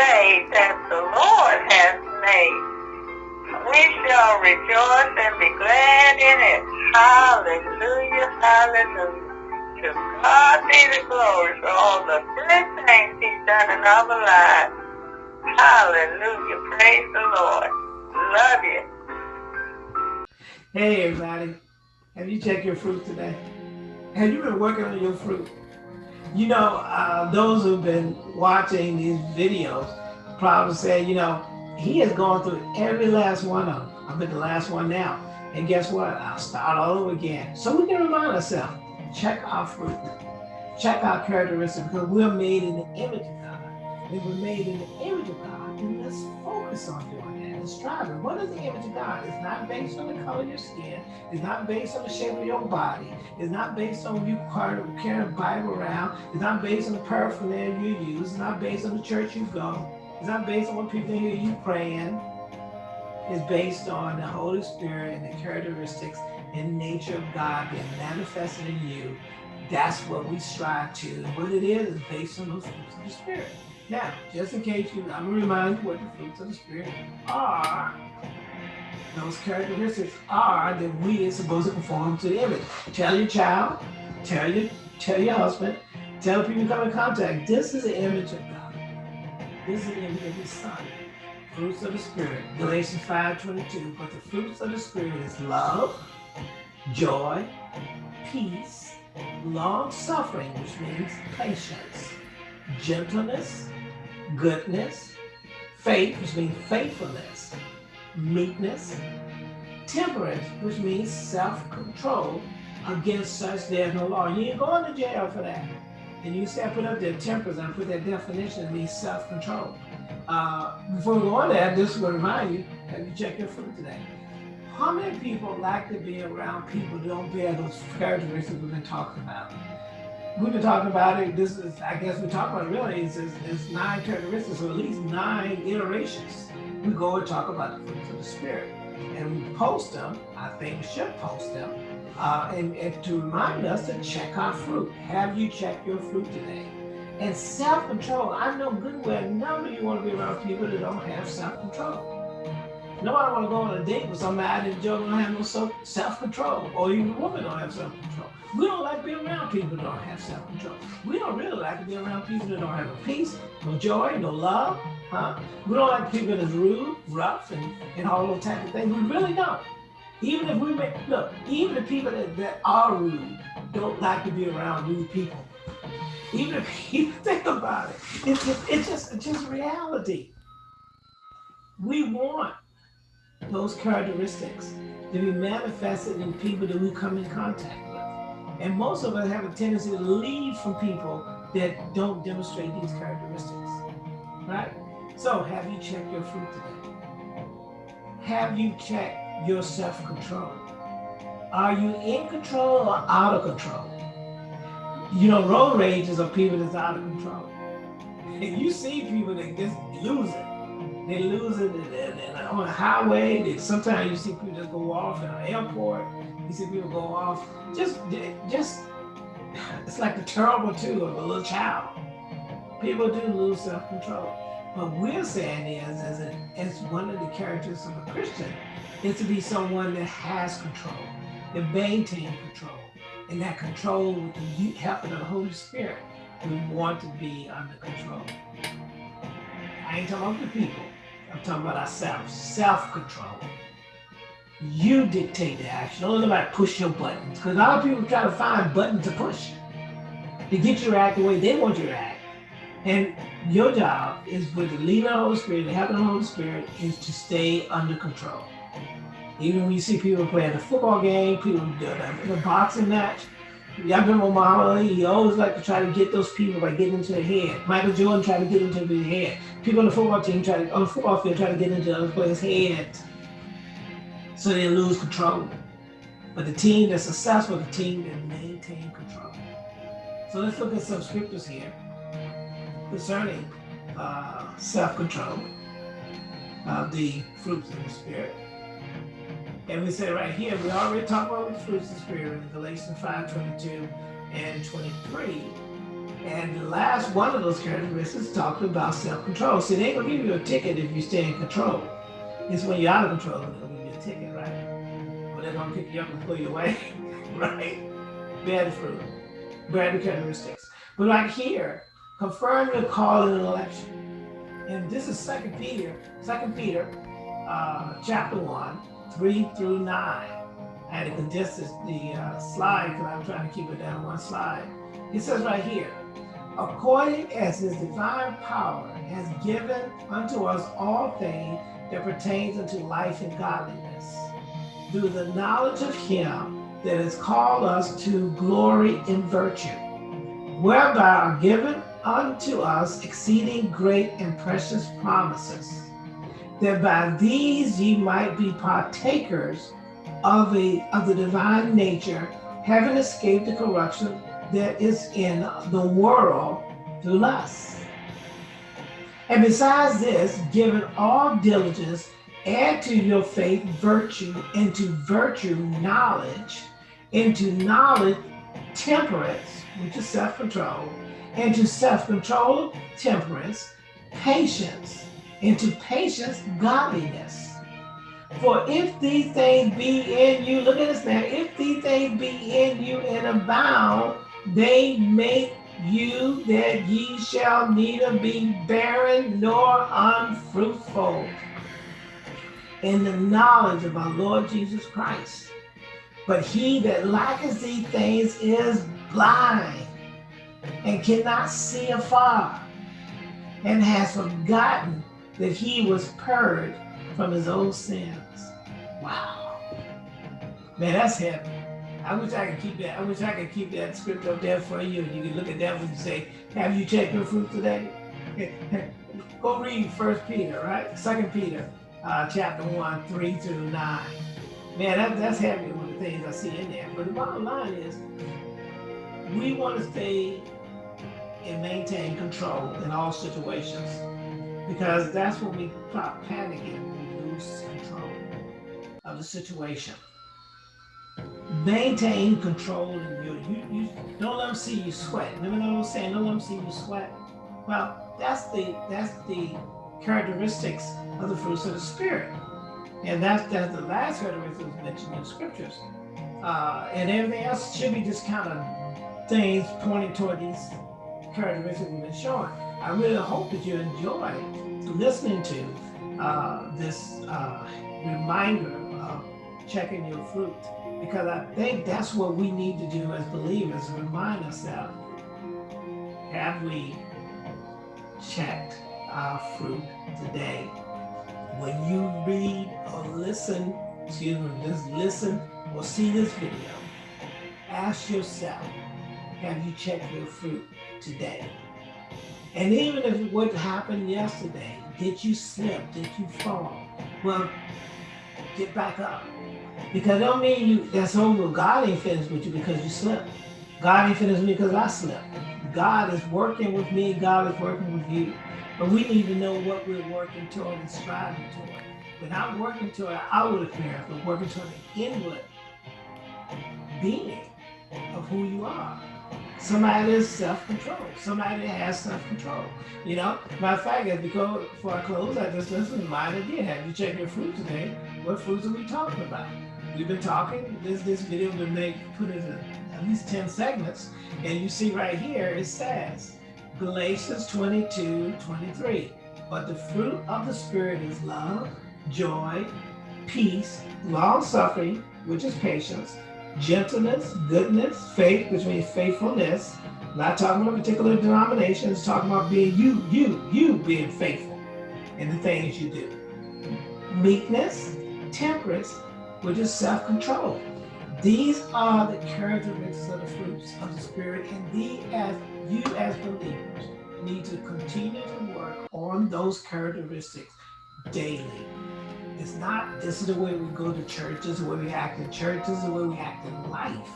day that the Lord has made. We shall rejoice and be glad in it. Hallelujah, hallelujah. To God be the glory for all the good things he's done in our lives. Hallelujah, praise the Lord. Love you. Hey everybody, have you checked your fruit today? Have you been working on your fruit? You know, uh, those who've been watching these videos probably say, you know, he has gone through every last one of them. I'm at the last one now. And guess what? I'll start all over again. So we can remind ourselves, check our fruit, check our characteristics, because we're made in the image of God. If we're made in the image of God, and let's focus on that striving. What is the image of God? It's not based on the color of your skin. It's not based on the shape of your body. It's not based on you carrying a Bible around. It's not based on the paraphernalia you use. It's not based on the church you go. It's not based on what people hear you praying. It's based on the Holy Spirit and the characteristics and nature of God being manifested in you. That's what we strive to. What it is is based on those fruits of the Spirit. Now, just in case you, I'm gonna remind you what the fruits of the Spirit are. Those characteristics are that we are supposed to conform to the image. Tell your child, tell your, tell your husband, tell people you come in contact. This is the image of God. This is the image of His Son. Fruits of the Spirit, Galatians 5:22. But the fruits of the Spirit is love, joy, peace, long suffering, which means patience, gentleness, goodness, faith, which means faithfulness, meekness, temperance, which means self-control. Against such there's no law. You ain't going to jail for that. And you say I put up there temperance, I put that definition, it means self-control. Uh, before we go on there, this will remind you, have you checked your food today? How many people like to be around people who don't bear those characteristics we've been talking about? We've been talking about it, this is, I guess we talk about it really, it's, it's nine characteristics, or at least nine iterations. We go and talk about the fruits of the Spirit. And we post them, I think we should post them, uh, and, and to remind us to check our fruit. Have you checked your fruit today? And self-control, I know good well none of you want to be around people that don't have self-control. Nobody want to go on a date with somebody that don't have no self-control, or even a woman don't have self-control. We don't like being around people that don't have self-control. We don't really like to be around people that don't have no peace, no joy, no love, huh? We don't like people that's rude, rough, and, and all those type of things. We really don't. Even if we make, look, even the people that, that are rude don't like to be around rude people. Even if you think about it, it's just, it's just, it's just reality. We want those characteristics to be manifested in people that we come in contact. And most of us have a tendency to leave from people that don't demonstrate these characteristics, right? So have you checked your fruit today? Have you checked your self-control? Are you in control or out of control? You know, road rages are people that's out of control. And you see people that just lose it. They lose it on a highway. Sometimes you see people just go off in an airport. You see people go off. Just, just, it's like the terrible two of a little child. People do lose self-control. What we're saying is, as, that it's one of the characteristics of a Christian is to be someone that has control, that maintain control. And that control with the help of the Holy Spirit, we want to be under control. I ain't talking about the people. I'm talking about ourselves, self-control. You dictate the action. Don't let nobody push your buttons. Because a lot of people try to find buttons to push to get you to act the way they want you to act. And your job is with the leading of the Holy Spirit, the help the Holy Spirit, is to stay under control. Even when you see people playing a football game, people in a boxing match, Y'all remember Muhammad Ali? He always like to try to get those people by getting into their head. Michael Jordan tried to get into their head. People on the football team try to on the football field try to get into other players' heads so they lose control. But the team that's successful, the team that maintain control. So let's look at some scriptures here concerning uh, self-control of the fruits of the spirit. And we say right here, we already talked about the fruits of the Spirit in Galatians 5, 22 and 23. And the last one of those characteristics talked about self-control. See, they ain't gonna give you a ticket if you stay in control. It's when you're out of control, pick you up and pull you away, right? Bad fruit, bad characteristics. But like here, confirm your call and election. And this is Second Peter, Second Peter, uh, chapter one, three through nine. I had to condense this, the uh, slide because I'm trying to keep it down one slide. It says right here, according as his divine power has given unto us all things that pertains unto life and godliness, through the knowledge of him that has called us to glory and virtue, whereby are given unto us exceeding great and precious promises, that by these ye might be partakers of, a, of the divine nature, having escaped the corruption that is in the world through lust. And besides this, given all diligence, add to your faith virtue, into virtue knowledge, into knowledge temperance, which is self-control, into self-control temperance, patience, into patience godliness. For if these things be in you, look at this now, if these things be in you and abound, they make you that ye shall neither be barren nor unfruitful in the knowledge of our Lord Jesus Christ. But he that lacketh these things is blind and cannot see afar and has forgotten that he was purged from his old sins. Wow. Man, that's heavy. I wish I could keep that. I wish I could keep that script up there for you. And you can look at that you say, have you checked your fruit today? Go read First Peter, right? Second Peter, uh, chapter one, three through nine. Man, that, that's heavy one of the things I see in there. But the bottom line is, we want to stay and maintain control in all situations because that's when we stop panicking, we lose control of the situation. Maintain control in you. You, you don't let them see you sweat. Remember what I was saying? Don't let them see you sweat. Well, that's the that's the characteristics of the fruits of the spirit. And that's, the last characteristic mentioned in the scriptures. Uh, and everything else should be just kind of things pointing toward these characteristics we've been showing. I really hope that you enjoy listening to uh, this uh, reminder of checking your fruit because I think that's what we need to do as believers, remind ourselves, have we checked our fruit today? When you read or listen, excuse me, just listen or see this video, ask yourself, have you checked your fruit today? And even if what happened yesterday, did you slip? Did you fall? Well, get back up. Because don't mean you that's over. God ain't finished with you because you slipped. God ain't finished with me because I slipped. God is working with me, God is working with you. But we need to know what we're working toward and striving toward. We're working toward an outward appearance, but working toward an inward being of who you are. Somebody is self-control. Somebody that has self-control. You know, matter of fact, as go for our close, I just listened to mine again. Have you checked your fruit today? What fruits are we talking about? We've been talking, this this video been make put in at least 10 segments, and you see right here, it says, Galatians 22, 23. But the fruit of the Spirit is love, joy, peace, long-suffering, which is patience, gentleness, goodness, faith, which means faithfulness. Not talking about particular denominations, talking about being you, you, you being faithful in the things you do. Meekness, temperance, which is self-control. These are the characteristics of the fruits of the Spirit, and these, as you as believers, need to continue to work on those characteristics daily. It's not, this is the way we go to church, this is the way we act in church, this is the way we act in life.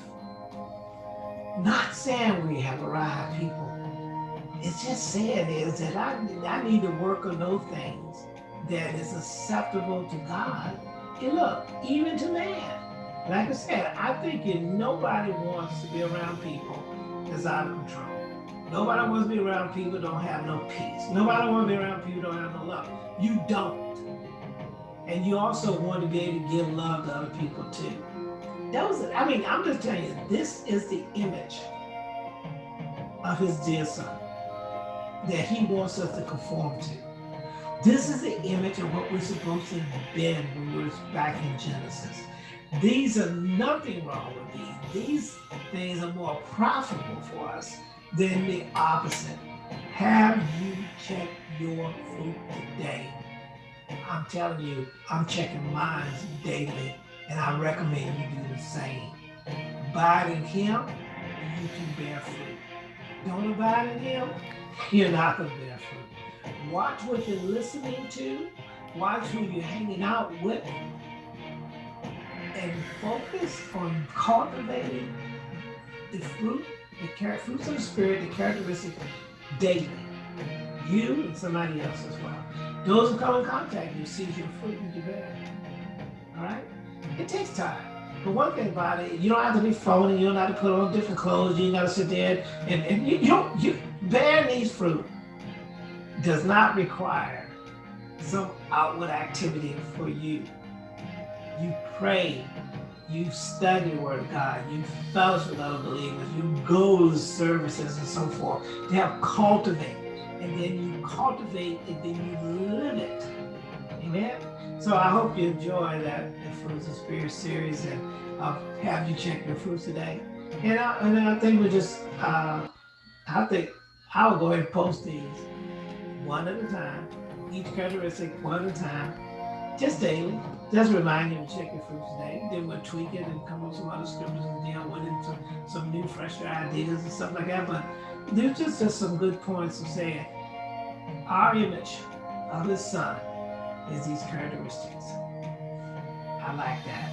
Not saying we have arrived people. It's just saying is that I, I need to work on those things that is acceptable to God. And look, even to man. Like I said, I think if nobody wants to be around people that's out of control. Nobody wants to be around people don't have no peace. Nobody wants to be around people don't have no love. You don't. And you also want to be able to give love to other people too. Those, I mean, I'm just telling you, this is the image of his dear son that he wants us to conform to. This is the image of what we're supposed to have been when we were back in Genesis. These are nothing wrong with these. These things are more profitable for us than the opposite. Have you checked your fruit today? I'm telling you, I'm checking mine daily, and I recommend you do the same. Abide in Him, and you can bear fruit. Don't abide in Him, you're not going to bear fruit. Watch what you're listening to, watch who you're hanging out with, and focus on cultivating the fruit, the fruits of the spirit, the characteristics daily. You and somebody else as well. Those who come in contact, you see your fruit and you bear. All right? It takes time. But one thing about it, you don't have to be phony. You don't have to put on different clothes. You got to sit there and, and you, you don't. You bear these fruit does not require some outward activity for you. You pray you study the word of God, you fellowship with other believers, you go to services and so forth. To have cultivate, and then you cultivate, and then you live it. Amen. So I hope you enjoy that the Fruits of Spirit series, and I'll have you check your fruits today. And I, and I think we just, uh, I think I'll go ahead and post these one at a time, each characteristic one at a time, just daily. Just remind you to check your fruits today. Then we'll tweak it and come up with some other scriptures and deal with it, some, new, fresher ideas and stuff like that. But there's just, just some good points of saying our image of his son is these characteristics. I like that.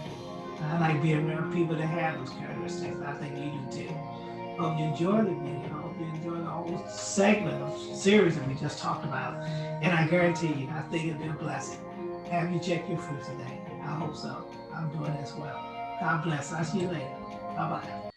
I like being around people that have those characteristics. I think you do too. Hope you enjoy the video. Hope you enjoy the whole segment of series that we just talked about. And I guarantee you, I think it'll be a blessing. Have you checked your fruit today? I hope so. I'm doing as well. God bless. I'll see you later. Bye bye.